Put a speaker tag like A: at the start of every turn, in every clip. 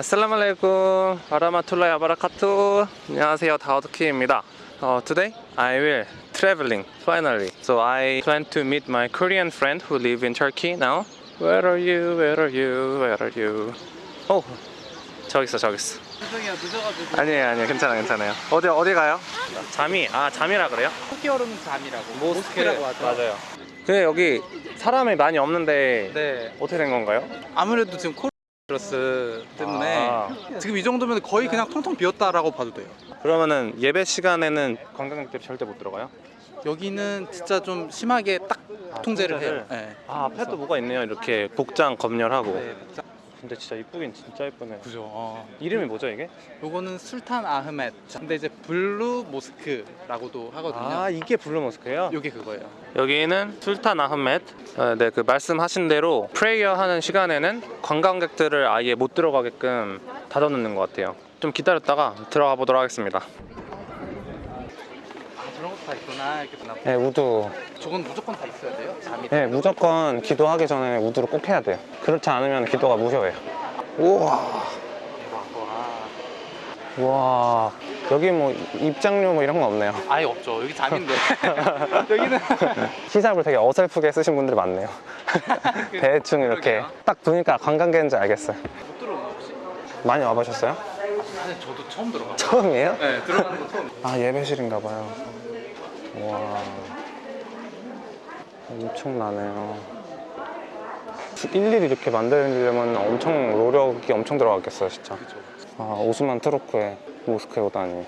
A: 아슬라말레이쿰 바라마툴라이 아바라카투 안녕하세요. 다우드키입니다. uh, Today I will traveling finally. So I plan to meet my Korean friend who live in Turkey now. Where are you? Where are you? Where are you? 오 저기 있어 저기 있어.
B: 죄송해요 늦어가지고.
A: 아니에요 아니에요. 괜찮아 괜찮아요. 어디 어디 가요? 잠이 아 잠이라 그래요?
B: 얼음 잠이라고. 모스크라고 하죠.
A: 맞아요. 근데 여기 사람이 많이 없는데
B: 네.
A: 어떻게 된 건가요?
B: 아무래도 지금 코로나바이러스 때문에
A: 아.
B: 지금 이 정도면 거의 그냥 텅텅 비었다라고 봐도 돼요
A: 그러면은 예배 시간에는 관광객들이 절대 못 들어가요?
B: 여기는 진짜 좀 심하게 딱
A: 아,
B: 통제를
A: 통제를?
B: 해요 네.
A: 아 앞에도 뭐가 있네요 이렇게 복장 검열하고
B: 네,
A: 근데 진짜 이쁘긴 진짜 이쁘네.
B: 그죠. 어.
A: 이름이 뭐죠 이게?
B: 요거는 술탄 아흐멧 근데 이제 블루 모스크라고도 하거든요.
A: 아 이게 블루 모스크예요?
B: 요게 그거예요.
A: 여기는 술탄 아흐멧 어, 네, 그 말씀하신 대로 프레이어 하는 시간에는 관광객들을 아예 못 들어가게끔 닫아놓는 것 같아요. 좀 기다렸다가 들어가 보도록 하겠습니다
B: 다 있구나 이렇게 보나
A: 네 우두
B: 저건 무조건 다 있어야 돼요? 잠이
A: 네 무조건 기도하기 전에 우두를 꼭 해야 돼요. 그렇지 않으면 기도가 무효해요. 우와.
B: 대박 와
A: 와. 여기 뭐 입장료 뭐 이런 거 없네요.
B: 아예 없죠. 여기 잠인데. 여기는
A: 히잡을 되게 어설프게 쓰신 분들이 많네요. 대충 이렇게
B: 그러게요.
A: 딱 보니까 관광객인지 알겠어요.
B: 못 들어오나 혹시?
A: 많이 와보셨어요?
B: 사실 저도 처음 들어가요.
A: 처음이에요?
B: 네 들어가는 거 처음
A: 아 예배실인가 봐요 와 엄청나네요. 일일이 이렇게 만들려면 엄청 노력이 엄청 들어갔겠어요 진짜. 아 오스만 트루크의 모스크에 오다니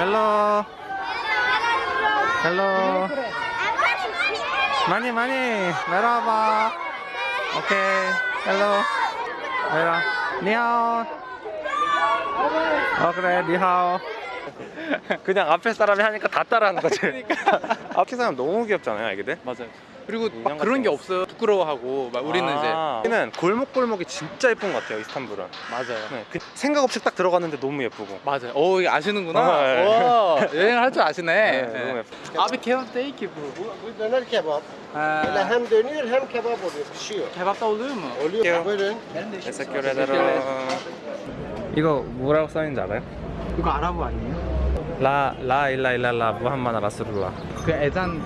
A: 헬로. 헬로. 많이 많이. 내려와봐. 오케이. Hello. 내려 你好. 어 그래. 你好. 그냥 앞에 사람이 하니까 다 따라하는 거지. 앞에 사람 너무 귀엽잖아요 애기들.
B: 맞아요 그리고 막 그런 게
A: 거.
B: 없어요 부끄러워하고 막 우리는 이제
A: 아, 여기는 골목골목이 진짜 예쁜 것 같아요 이스탄불은
B: 맞아요
A: 네, 그 생각 없이 딱 들어갔는데 너무 예쁘고
B: 맞아요 오 이거 아시는구나
A: 어, 네.
B: 와 여행을 할 줄 아시네
A: 네, 너무 예뻐
B: Abi kebap değil ki bu.
C: Bu döner kebap. Böyle hem dönüyor hem kebap oluyor, pişiyor.
B: kebap da oluyor mu?
C: Oluyor. Buyurun.
A: 에스큐레데로 이거 뭐라고 써있는지 알아요?
B: 이거 아랍어 아니에요?
A: 라, 라, 일라, 일라, 라, 무함마나 라스룰라
B: 그 애잔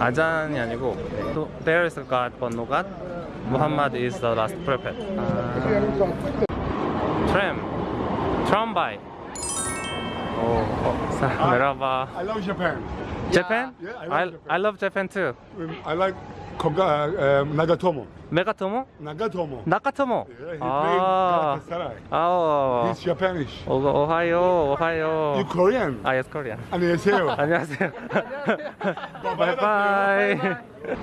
A: 아잔이 아니고 또 There is a God but no God Muhammad is the last prophet Tram Tramby 오, 어, 사, 메라바
D: I love Japan.
A: Japan?
D: Yeah, I
A: I,
D: love Japan.
A: I love Japan too
D: Um, I like Koga, uh, Nagatomo.
A: 메가토모?
D: Nagatomo.
A: 나카토모?
D: Yeah, he
A: 아,
D: played Galatasaray.
A: 아오
D: He's Japanish.
A: 오, 오하요, 오하요
D: You Korean?
A: 아, yes, Korean
D: 안녕하세요.
A: 안녕하세요 바이바이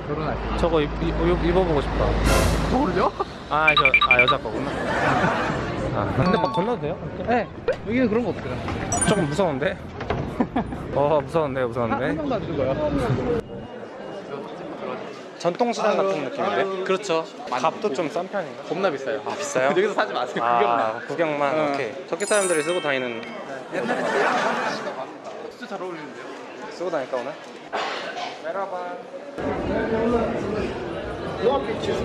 B: 결혼할
A: 저거 입, 입, 입- 입어보고 싶다
B: 겨울요?
A: 아, 저, 아 여자 거구나. 아, 근데 막 건너도 돼요?
B: 네 여기는 그런 거 없어요
A: 조금 무서운데? 어, 무서운데,
B: 한
A: 무서운데?
B: 명도 안 죽어요
A: 전통시장 같은 느낌인데?
B: 그렇죠
A: 값도 좀 싼 편인가?
B: 겁나 비싸요
A: 아, 비싸요?
B: 여기서 사지 마세요
A: 아,
B: 구경만
A: 구경만.
B: 어.
A: 오케이. 터키 사람들이 쓰고 다니는,
B: 옛날에 진짜 잘 어울리는데요?
A: 쓰고 다닐까 오늘? Merhaba.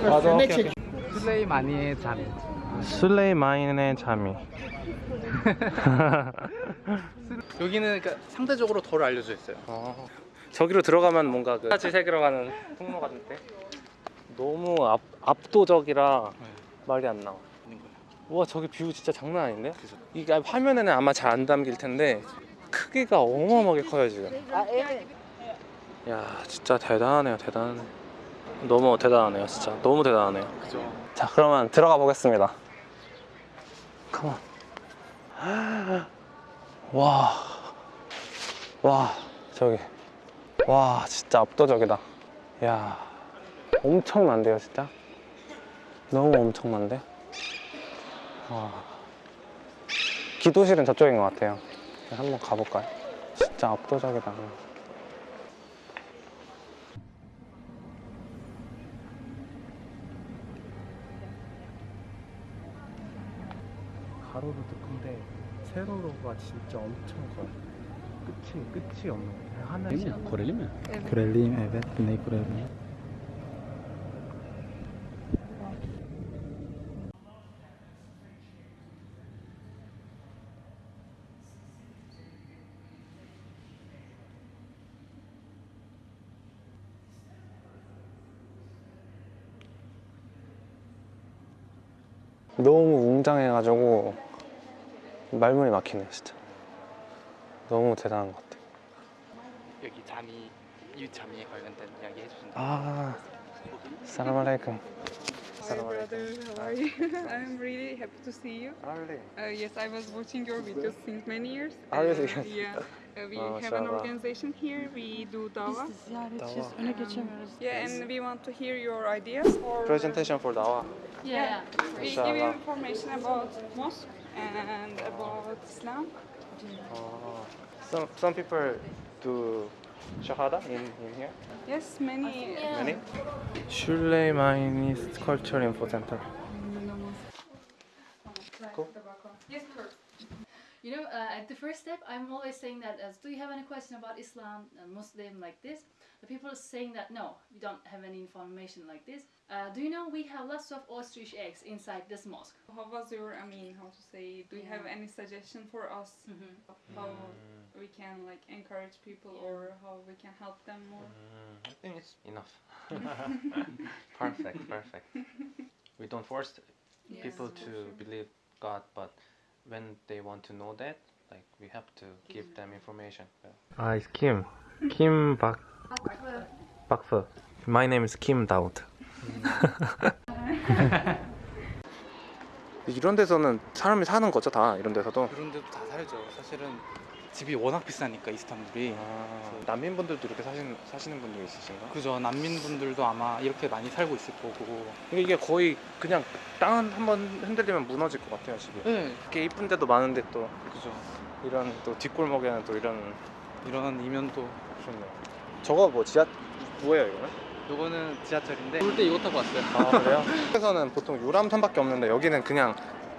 A: 맞아, 오케이, 오케이.
B: 쉴레이마니예
A: 자미 쉴레이마니예 자미.
B: 여기는 그러니까 상대적으로 덜 알려져 있어요
A: 어, 저기로 들어가면 뭔가 그 같이 세계로 가는 통로 같은데 너무 압, 압도적이라
B: 네.
A: 말이 안 나와. 우와 저기 view 진짜 장난 아닌데?
B: 그죠.
A: 이게 화면에는 아마 잘 안 담길 텐데 크기가 어마어마하게 커요 지금. 야 진짜 대단하네요 대단하네. 너무 대단하네요 진짜 너무 대단하네요.
B: 그죠
A: 자 그러면 들어가 보겠습니다. 컴온. 와. 와 저기. 와 진짜 압도적이다. 야 엄청난데요 진짜. 너무 엄청난데. 와. 기도실은 저쪽인 것 같아요. 한번 가볼까요? 진짜 압도적이다. 가로로도 큰데 세로로가 진짜 엄청 커요. 끝이 끝이 없는 거예요.
E: Koreli mi?
B: Koreliyim evet. Güney.
A: 너무 웅장해가지고 말문이 막히네 진짜. 너무 대단한 것 같아.
B: 여기 잠이 유잠이에 관련된 이야기 해주신다.
A: 아, 사람 알레이쿰.
F: Hi brother, how are you? I'm really happy to see you. Uh, yes, I was watching your videos since many years.
A: Ah?
F: Uh, yeah, We
A: Maşallah.
F: have an organization here. We do dawa.
G: Dava.
F: Yeah, and we want to hear your ideas or uh,
A: presentation for dawa. Yeah.
G: yeah.
F: We give you information about mosque and about Islam.
A: Oh. Some some people do Shahada in, in here?
F: Yes, many.
A: Yeah. Many? mine is cultural
F: info center.
G: You know, uh, at the first step, I'm always saying that as, do you have any question about Islam and Muslim like this? The people are saying that no, we don't have any information like this. Uh, do you know we have lots of ostrich eggs inside this mosque?
F: How was your? I mean, how to say? Do you have any suggestion for us?
G: Mhm.
F: How we can like encourage people or how we can help them more?
A: I think it's enough. perfect, perfect. We don't force
G: Yes.
A: people to believe God, but when they want to know that, like we have to give them information. Ah, it's Kim. Kim Bak Bakfu. My name is Kim Daud. 이런 데서는 사람이 사는 거죠 다 이런 데서도
B: 그런 데도 다 살죠. 사실은 집이 워낙 비싸니까 이스탄불이.
A: 아, 난민분들도 이렇게 사시는 사시는 분들 있으신가?
B: 그죠. 난민분들도 아마 이렇게 많이 살고 있을 거고.
A: 이게- 거의 그냥 땅 한 번 흔들리면 무너질 것 같아요 집이.
B: 네.
A: 이렇게 이쁜 데도 많은데 또
B: 그죠.
A: 이런 또 뒷골목에는 또 이런
B: 이런 이면도.
A: 좋네요. 저거 뭐 지하 뭐예요 이거는?
B: 요거는 지하철인데. 올 때 이거 타고 왔어요.
A: 아 그래요? 한국에서는 보통 유람선밖에 없는데 여기는 그냥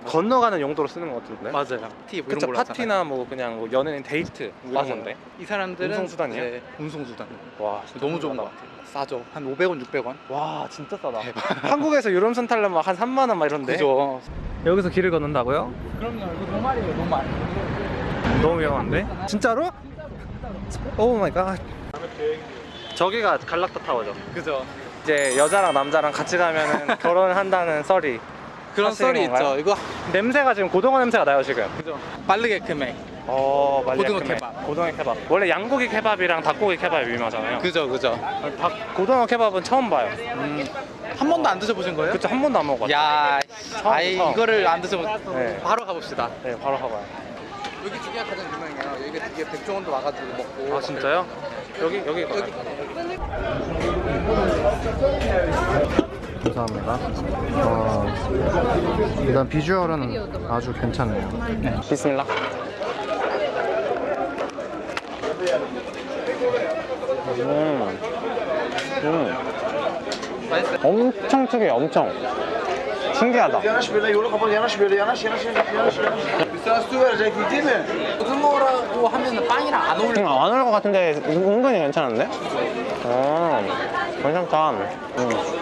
A: 건너가는 용도로 쓰는 것 같은데.
B: 맞아요. 티뭐 이런 걸로
A: 파티나 뭐 그냥 뭐 연예인 데이트 뭐 이런. 건데.
B: 이 사람들은
A: 운송수단이요?
B: 이제 운송수단.
A: 와
B: 너무 좋은 것 같아요. 싸죠. 한 500원, 600원.
A: 와 진짜 싸다. 한국에서 유람선 타려면 한 3만 원 막 이런데.
B: 그죠.
A: 여기서 길을 걷는다고요?
B: 그럼요. 이거 normal이에요, normal.
A: 너무 위험한데? 진짜로? Oh my God. 저기가 갈라타 타워죠.
B: 그죠.
A: 이제 여자랑 남자랑 같이 가면은 결혼한다는 썰이
B: 그런 썰이? 있죠. 이거
A: 냄새가 지금 고등어 냄새가 나요 지금.
B: 그죠. Balık ekmek.
A: 어, 말리아
B: 고등어. 케밥.
A: 고등어 케밥. 원래 양고기 케밥이랑 닭고기 케밥이 유명하잖아요.
B: 그죠, 그죠.
A: 닭 고등어 케밥은 처음 봐요.
B: 한 번도 안 드셔보신 거예요?
A: 그쵸 한 번도 안 먹어봤어요.
B: 야, 아이
A: 처음.
B: 이거를 안 드셔보.
A: 네.
B: 바로 가봅시다.
A: 네, 바로 가봐요.
B: 여기 두 개가 가장 유명해요. 여기 두 개 백종원도 와가지고 먹고.
A: 아 진짜요? 여기 여기 가요. 감사합니다. 어, 일단 비주얼은 아주 괜찮네요. 비스밀라. 음. 음. 엄청 특이해, 엄청. 신기하다.
B: 고등어라고 하면은 빵이랑 안 어울려.
A: 음, 안올것 같은데 은근히 괜찮은데? 어, 괜찮다. 음.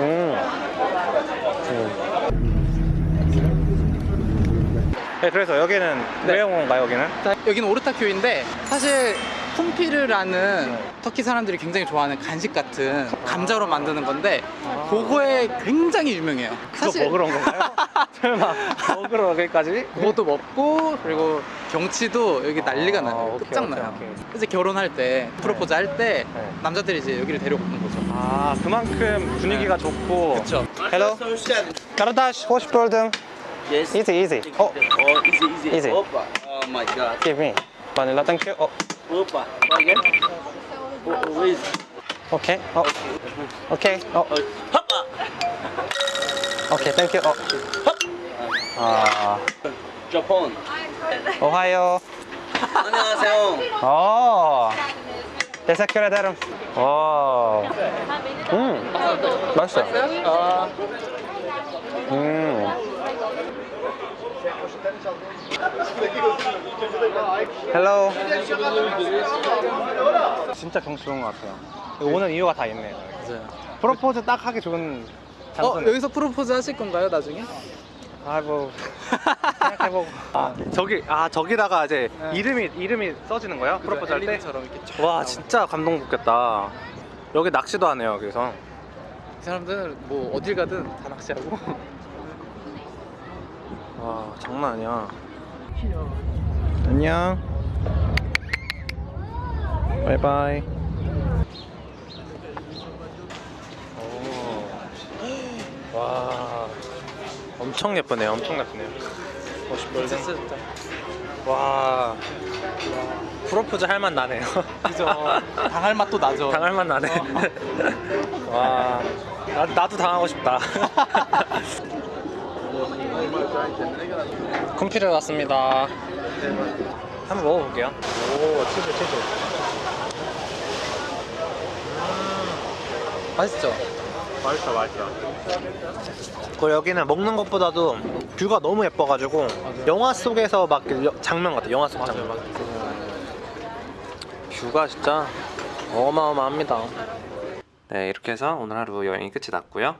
A: 음. 음. 네, 그래서 여기는 왜온 건가요, 여기는?
B: 자, 여기는 오르타큐인데 사실 쿰피르라는 터키 사람들이 굉장히 좋아하는 간식 같은 감자로 만드는 건데 그거에 굉장히 유명해요.
A: 그거 먹으러 온 건가요? 설마 먹으러 여기까지?
B: 그것도 먹고 그리고 경치도 여기 난리가
A: 아,
B: 나요.
A: 오케이,
B: 끝장나요.
A: 오케이, 오케이.
B: 이제 결혼할 때 프로포즈 할때
A: 네.
B: 남자들이 이제 여기를 데려오는 거죠.
A: 아, 그만큼 분위기가 좋고.
B: 그쵸.
A: Hello. Karadaş, hoş buldum.
H: Yes.
A: Easy, easy. Oh,
H: Oh, easy, easy.
A: Easy.
H: Opa. Oh my god.
A: give me. Vanilla, thank you. Oh,
H: Opa. Again. Oh, oh, wait.
A: okay. Oh, okay. Oh,
H: Oh, hoppa.
A: okay, thank you. Oh. 아,
H: Japan.
A: 오하요.
H: 안녕하세요.
A: 어. Teşekkür ederim. 와. 음, 맛있어요.
B: 아,
A: 음. Hello. 진짜 경치 좋은 것 같아요. 오는 이유가 다 있네요.
B: 맞아요.
A: 프로포즈 딱 하기 좋은
B: 어
A: 장소.
B: 여기서 프로포즈 하실 건가요 나중에?
A: 아뭐 생각해보고. 아 저기 아 저기다가 이제
B: 네.
A: 이름이 이름이 써지는 거예요? 프로포즈 할 때? 와. 진짜 감동 받겠다. 여기 낚시도 하네요. 그래서.
B: 이 사람들은 뭐 어딜 가든 다 낚시하고
A: 와 장난 아니야. 안녕. 바이바이. 오. 와 엄청 예쁘네요. 엄청 예쁘네요. 멋있
B: 진짜 좋다.
A: 와 프로포즈 할 맛 나네요.
B: 그죠. 당할 맛도 나죠.
A: 당할 맛 나네. 와 나, 나도 당하고 싶다. 콤피를 왔습니다. 한번 먹어볼게요. 오 치즈 치즈.
B: 맛있죠?
A: 맛있어 맛있어. 그 여기는 먹는 것보다도 뷰가 너무 예뻐가지고 영화 속에서 막 여- 장면 같아. 영화 속 장면. 뷰가 진짜 어마어마합니다. 네 이렇게 해서 오늘 하루 여행이 끝이 났고요.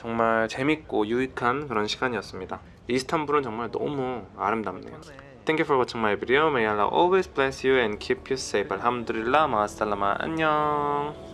A: 정말 재밌고 유익한 그런 시간이었습니다. 이스탄불은 정말 너무 아름답네요. Thank you for watching my video. May Allah always bless you and keep you safe. 알함두릴라 마살라마 안녕.